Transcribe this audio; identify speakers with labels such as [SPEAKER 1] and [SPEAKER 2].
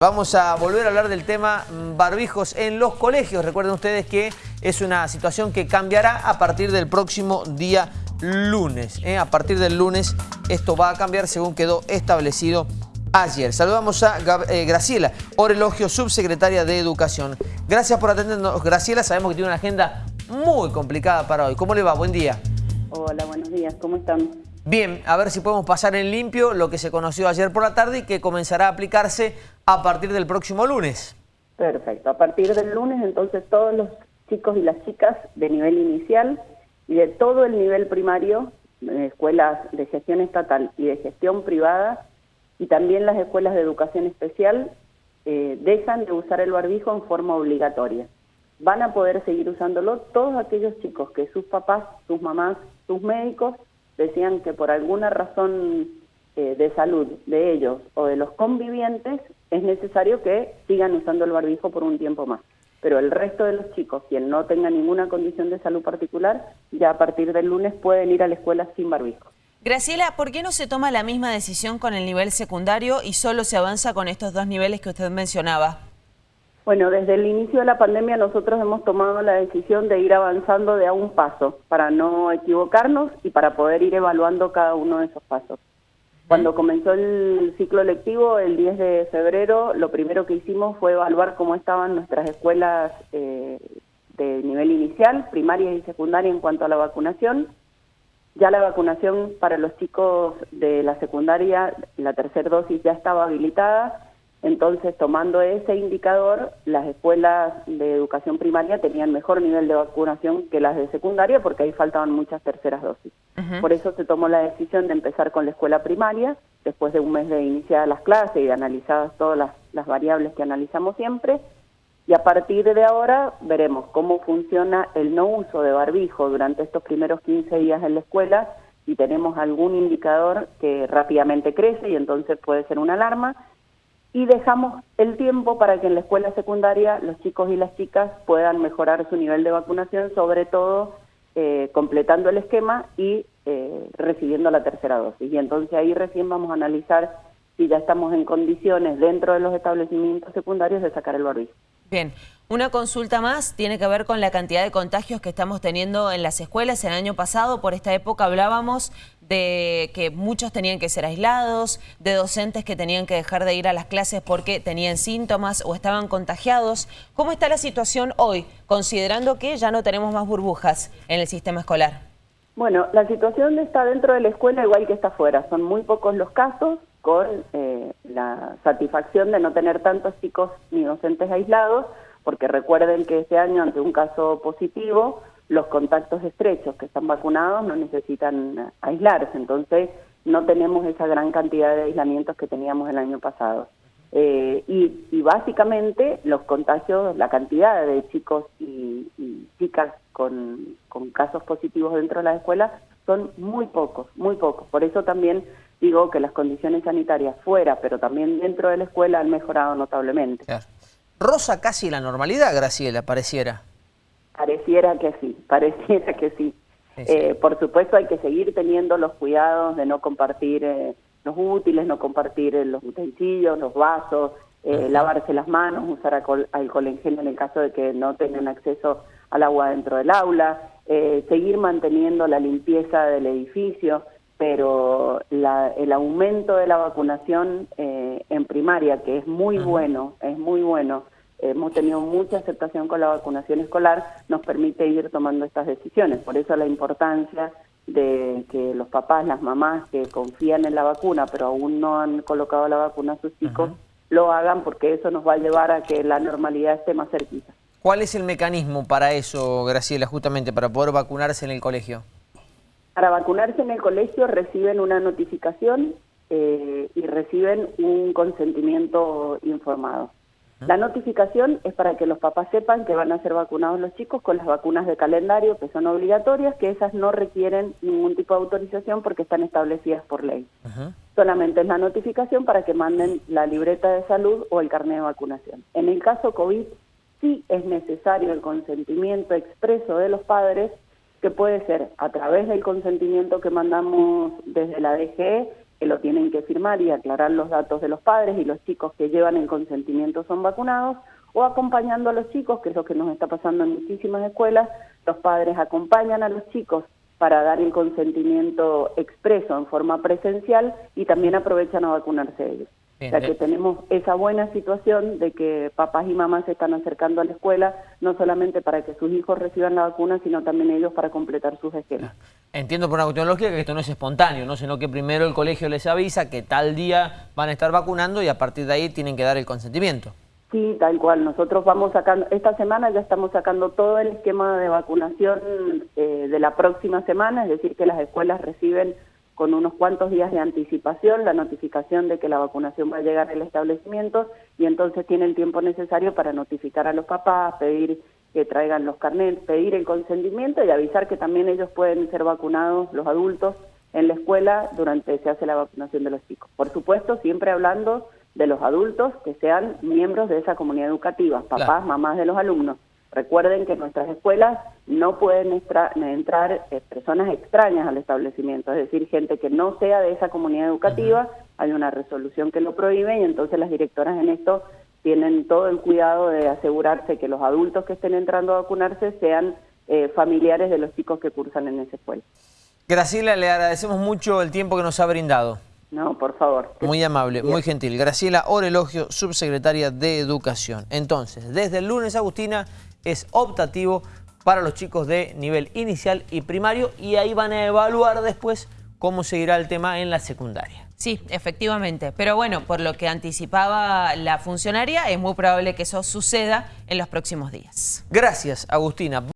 [SPEAKER 1] Vamos a volver a hablar del tema mm, barbijos en los colegios. Recuerden ustedes que es una situación que cambiará a partir del próximo día lunes. ¿eh? A partir del lunes esto va a cambiar según quedó establecido ayer. Saludamos a eh, Graciela Orelogio, subsecretaria de Educación. Gracias por atendernos. Graciela, sabemos que tiene una agenda muy complicada para hoy. ¿Cómo le va? Buen día.
[SPEAKER 2] Hola, buenos días. ¿Cómo están?
[SPEAKER 1] Bien, a ver si podemos pasar en limpio lo que se conoció ayer por la tarde y que comenzará a aplicarse a partir del próximo lunes.
[SPEAKER 2] Perfecto, a partir del lunes entonces todos los chicos y las chicas de nivel inicial y de todo el nivel primario, escuelas de gestión estatal y de gestión privada, y también las escuelas de educación especial, eh, dejan de usar el barbijo en forma obligatoria. Van a poder seguir usándolo todos aquellos chicos que sus papás, sus mamás, sus médicos decían que por alguna razón eh, de salud de ellos o de los convivientes es necesario que sigan usando el barbijo por un tiempo más. Pero el resto de los chicos, quien no tenga ninguna condición de salud particular, ya a partir del lunes pueden ir a la escuela sin barbijo.
[SPEAKER 3] Graciela, ¿por qué no se toma la misma decisión con el nivel secundario y solo se avanza con estos dos niveles que usted mencionaba?
[SPEAKER 2] Bueno, desde el inicio de la pandemia nosotros hemos tomado la decisión de ir avanzando de a un paso para no equivocarnos y para poder ir evaluando cada uno de esos pasos. Cuando comenzó el ciclo lectivo, el 10 de febrero, lo primero que hicimos fue evaluar cómo estaban nuestras escuelas eh, de nivel inicial, primaria y secundaria en cuanto a la vacunación. Ya la vacunación para los chicos de la secundaria, la tercera dosis ya estaba habilitada entonces, tomando ese indicador, las escuelas de educación primaria tenían mejor nivel de vacunación que las de secundaria porque ahí faltaban muchas terceras dosis. Por eso se tomó la decisión de empezar con la escuela primaria, después de un mes de iniciadas las clases y de analizadas todas las, las variables que analizamos siempre, y a partir de ahora veremos cómo funciona el no uso de barbijo durante estos primeros 15 días en la escuela, si tenemos algún indicador que rápidamente crece y entonces puede ser una alarma, y dejamos el tiempo para que en la escuela secundaria los chicos y las chicas puedan mejorar su nivel de vacunación, sobre todo eh, completando el esquema y eh, recibiendo la tercera dosis. Y entonces ahí recién vamos a analizar si ya estamos en condiciones dentro de los establecimientos secundarios de sacar el barbijo.
[SPEAKER 3] Bien, una consulta más tiene que ver con la cantidad de contagios que estamos teniendo en las escuelas. El año pasado, por esta época, hablábamos de que muchos tenían que ser aislados, de docentes que tenían que dejar de ir a las clases porque tenían síntomas o estaban contagiados. ¿Cómo está la situación hoy, considerando que ya no tenemos más burbujas en el sistema escolar?
[SPEAKER 2] Bueno, la situación está dentro de la escuela igual que está afuera. Son muy pocos los casos, con eh, la satisfacción de no tener tantos chicos ni docentes aislados, porque recuerden que este año ante un caso positivo, los contactos estrechos que están vacunados no necesitan aislarse, entonces no tenemos esa gran cantidad de aislamientos que teníamos el año pasado. Eh, y, básicamente los contagios, la cantidad de chicos y, y chicas con, con casos positivos dentro de las escuelas son muy pocos, muy pocos. Por eso también digo que las condiciones sanitarias fuera, pero también dentro de la escuela han mejorado notablemente.
[SPEAKER 1] Rosa casi la normalidad, Graciela, pareciera.
[SPEAKER 2] Pareciera que sí, pareciera que sí. Eh, por supuesto hay que seguir teniendo los cuidados de no compartir eh, los útiles, no compartir eh, los utensilios, los vasos, lavarse las manos, usar alcohol, alcohol en gel en el caso de que no tengan acceso al agua dentro del aula, seguir manteniendo la limpieza del edificio pero el aumento de la vacunación eh, en primaria, que es muy bueno, es muy bueno, hemos tenido mucha aceptación con la vacunación escolar, nos permite ir tomando estas decisiones. Por eso la importancia de que los papás, las mamás que confían en la vacuna, pero aún no han colocado la vacuna a sus hijos, lo hagan porque eso nos va a llevar a que la normalidad esté más cerquita.
[SPEAKER 1] ¿Cuál es el mecanismo para eso, Graciela, justamente para poder vacunarse en el colegio?
[SPEAKER 2] Para vacunarse en el colegio reciben una notificación eh, y reciben un consentimiento informado. La notificación es para que los papás sepan que van a ser vacunados los chicos con las vacunas de calendario que son obligatorias, que esas no requieren ningún tipo de autorización porque están establecidas por ley. Solamente es la notificación para que manden la libreta de salud o el carnet de vacunación. En el caso COVID sí es necesario el consentimiento expreso de los padres que puede ser a través del consentimiento que mandamos desde la DGE que lo tienen que firmar y aclarar los datos de los padres y los chicos que llevan el consentimiento son vacunados, o acompañando a los chicos, que es lo que nos está pasando en muchísimas escuelas, los padres acompañan a los chicos para dar el consentimiento expreso en forma presencial y también aprovechan a vacunarse ellos.
[SPEAKER 1] Bien,
[SPEAKER 2] o sea que
[SPEAKER 1] eh.
[SPEAKER 2] tenemos esa buena situación de que papás y mamás se están acercando a la escuela, no solamente para que sus hijos reciban la vacuna, sino también ellos para completar sus esquemas.
[SPEAKER 1] Entiendo por una cuestión lógica que esto no es espontáneo, ¿no? sino que primero el colegio les avisa que tal día van a estar vacunando y a partir de ahí tienen que dar el consentimiento.
[SPEAKER 2] Sí, tal cual. Nosotros vamos sacando, esta semana ya estamos sacando todo el esquema de vacunación eh, de la próxima semana, es decir, que las escuelas reciben con unos cuantos días de anticipación la notificación de que la vacunación va a llegar al establecimiento y entonces tienen tiempo necesario para notificar a los papás, pedir que traigan los carnets, pedir el consentimiento y avisar que también ellos pueden ser vacunados, los adultos, en la escuela durante se hace la vacunación de los chicos. Por supuesto, siempre hablando de los adultos que sean miembros de esa comunidad educativa, papás,
[SPEAKER 1] Claro.
[SPEAKER 2] mamás de los alumnos. Recuerden que en nuestras escuelas no pueden extra- entrar eh, personas extrañas al establecimiento, es decir, gente que no sea de esa comunidad educativa. Hay una resolución que lo prohíbe y entonces las directoras en esto tienen todo el cuidado de asegurarse que los adultos que estén entrando a vacunarse sean eh, familiares de los chicos que cursan en esa escuela.
[SPEAKER 1] Graciela, le agradecemos mucho el tiempo que nos ha brindado.
[SPEAKER 2] No, por favor.
[SPEAKER 1] Muy amable, muy gentil. Graciela Orelogio, subsecretaria de Educación. Entonces, desde el lunes, Agustina, es optativo para los chicos de nivel inicial y primario y ahí van a evaluar después cómo seguirá el tema en la secundaria.
[SPEAKER 3] Sí, efectivamente. Pero bueno, por lo que anticipaba la funcionaria, es muy probable que eso suceda en los próximos días.
[SPEAKER 1] Gracias, Agustina.